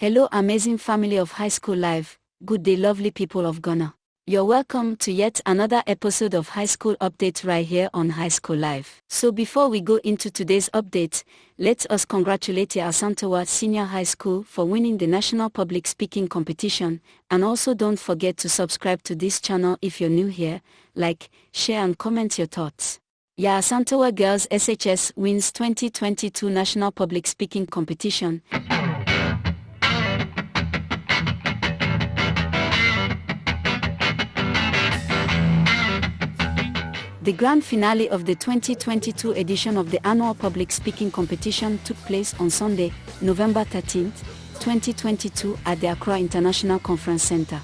Hello amazing family of High School Live, good day lovely people of Ghana. You're welcome to yet another episode of High School Update right here on High School Live. So before we go into today's update, let us congratulate Asantewaa Senior High School for winning the National Public Speaking Competition and also don't forget to subscribe to this channel if you're new here, like, share and comment your thoughts. Asantewaa Girls SHS wins 2022 National Public Speaking Competition. The grand finale of the 2022 edition of the annual public speaking competition took place on Sunday, November 13, 2022 at the Accra International Conference Center.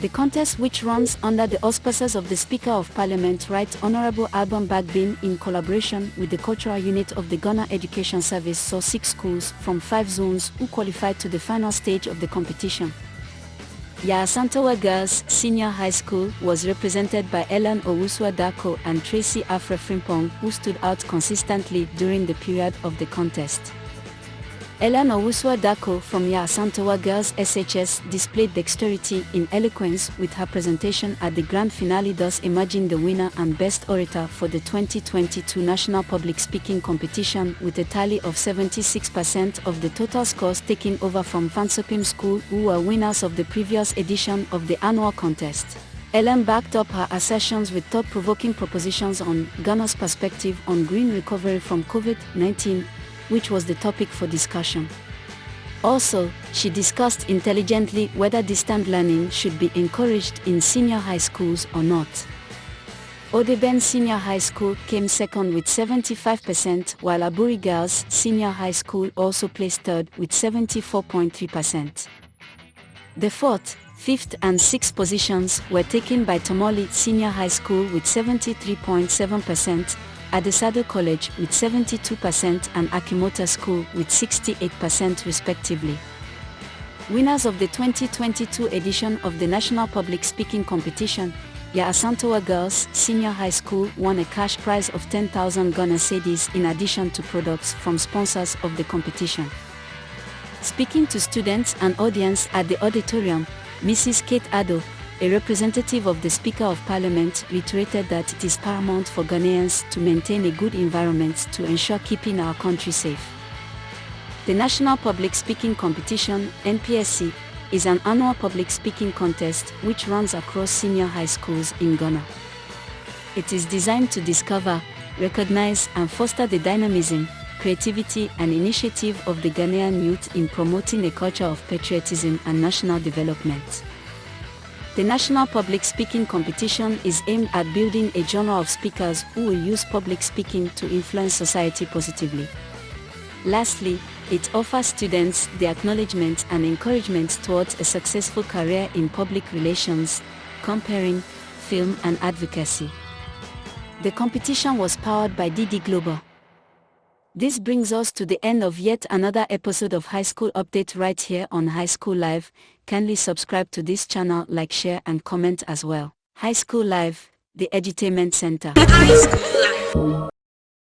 The contest which runs under the auspices of the Speaker of Parliament Right Honorable Alban Bagbin in collaboration with the Cultural Unit of the Ghana Education Service saw six schools from five zones who qualified to the final stage of the competition. Yaa Asantewaa Girls Senior High School was represented by Ellen Owusua Dako and Tracy Afre Frimpong who stood out consistently during the period of the contest. Ellen Owusua Dako from Yaa Asantewaa Girls SHS displayed dexterity in eloquence with her presentation at the grand finale thus emerging the winner and best orator for the 2022 National Public Speaking Competition with a tally of 76% of the total scores taken over from Fansopim School who were winners of the previous edition of the annual contest. Ellen backed up her assertions with thought-provoking propositions on Ghana's perspective on green recovery from COVID-19 which was the topic for discussion. Also, she discussed intelligently whether distant learning should be encouraged in senior high schools or not. Odeben Senior High School came second with 75% while Aburi Girls Senior High School also placed third with 74.3%. The fourth, fifth and sixth positions were taken by Tamale Senior High School with 73.7%, Adisadel College with 72% and Achimota School with 68% respectively. Winners of the 2022 edition of the National Public Speaking Competition, Yaa Asantewaa Girls Senior High School won a cash prize of 10,000 Ghana cedis in addition to products from sponsors of the competition. Speaking to students and audience at the auditorium, Mrs. Kate Addo, a representative of the Speaker of Parliament reiterated that it is paramount for Ghanaians to maintain a good environment to ensure keeping our country safe. The National Public Speaking Competition, NPSC, is an annual public speaking contest which runs across senior high schools in Ghana. It is designed to discover, recognize and foster the dynamism, creativity and initiative of the Ghanaian youth in promoting a culture of patriotism and national development. The National Public Speaking Competition is aimed at building a genre of speakers who will use public speaking to influence society positively. Lastly, it offers students the acknowledgement and encouragement towards a successful career in public relations, comparing, film and advocacy. The competition was powered by DD Global. This brings us to the end of yet another episode of High School Update right here on High School Live. Kindly subscribe to this channel, like, share and comment as well. High School Live, the Edutainment Center.